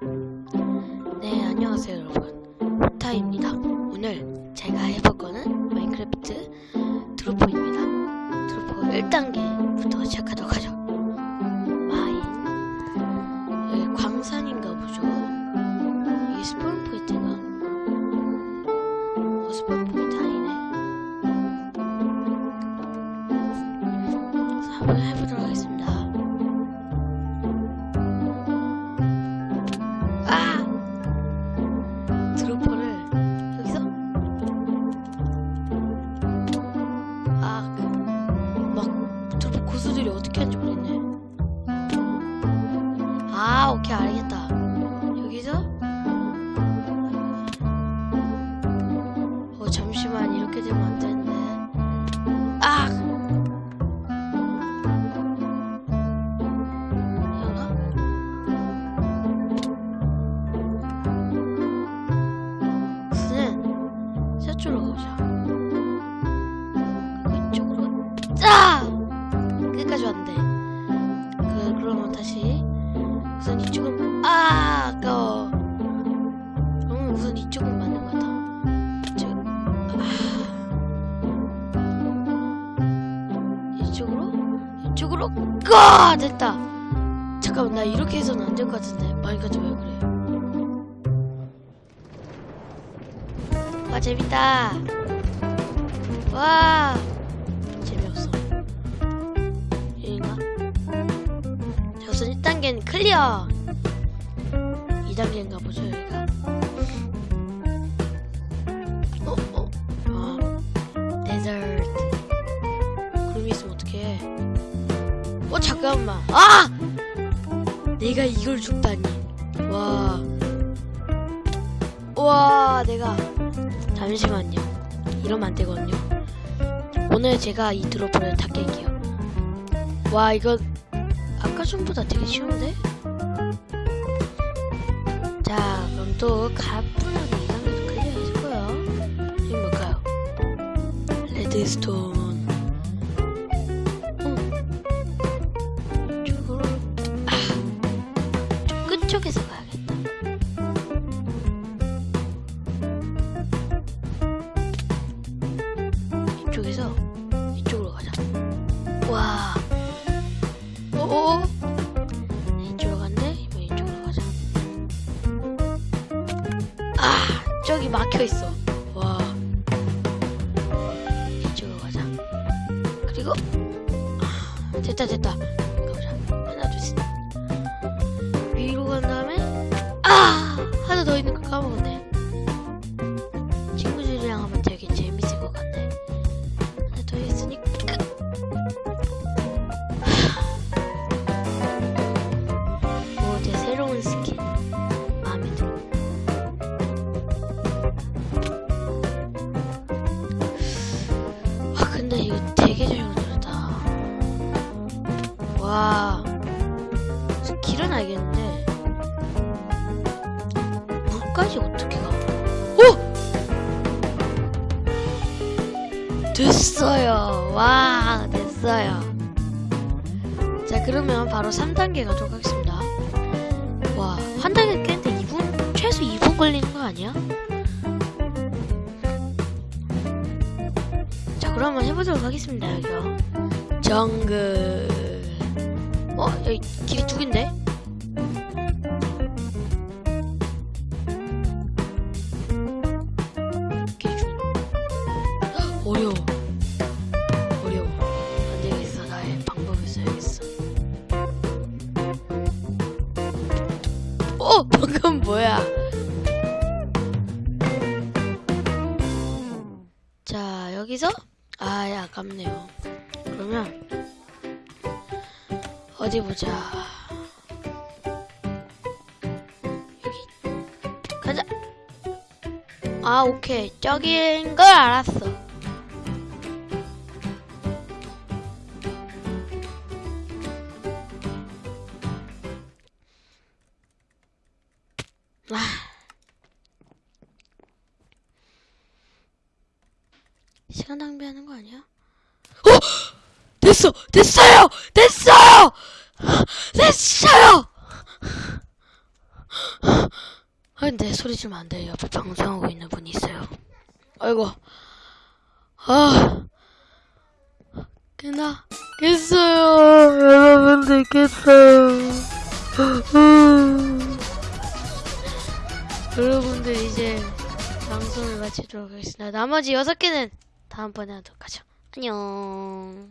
네, 안녕하세요, 여러분. 오타입니다. 오늘 제가 해볼 거는 마인크래프트 Dropper입니다. Dropper 1단계부터 시작하도록 하죠. Mine. 여기 광산인가 보죠? 이게 spawn point인가? 어, spawn point 아니네. 한번 해보도록 아, 오케이 알겠다. 여기서 어 잠시만 이렇게 되면 안 되는데. 아! 우선은 저쪽으로 가자. 이쪽으로 까 됐다. 잠깐만 나 이렇게 해서는 안 될 것 같은데 마이크가 왜 그래? 와 재밌다. 와 재미없어. 여긴가? 자 우선 1단계는 클리어. 2단계인가 보죠 여기가. 어 잠깐만. 아! 내가 이걸 죽다니. 와. 와 내가 잠시만요. 이러면 안 되거든요. 오늘 제가 이 드로퍼를 다 깰게요. 와, 이거 아까 전보다 되게 쉬운데? 자, 그럼 또 가뿐하게 2단계도 클리어했을 거예요. 이게 뭘까요? 레드스톤. 아. 좀 끝쪽에서 가야겠다. 이쪽에서 이쪽으로 가자. 와. 오. 이쪽으로 갔네. 이번 이쪽으로 가자. 아, 저기 막혀 있어. 와. 이쪽으로 가자. 그리고 아, 됐다 됐다. 까먹었네. 물까지 어떻게 가? 오! 됐어요. 와, 됐어요. 자, 그러면 바로 3단계 가도록 하겠습니다. 와, 한 단계 깼는데 2분, 최소 2분 걸리는 거 아니야? 자, 그러면 해보도록 하겠습니다, 여기요. 정글. 어, 여기 길이 두 개인데? 어! 방금 뭐야? 자, 여기서? 아, 야, 아깝네요. 그러면, 어디 보자. 여기. 가자! 아, 오케이. 저기인 걸 알았어. 아. 시간 낭비하는 거 아니야? 어! 됐어! 됐어요! 됐어요! 됐어요! 아 근데 소리 지르면 안 돼요 옆에 방송하고 있는 분이 있어요 아이고 아 끝나 깼어요 여러분들 깼어요 여러분들 이제 방송을 마치도록 하겠습니다. 나머지 여섯 개는 다음번에 하도록 하죠. 안녕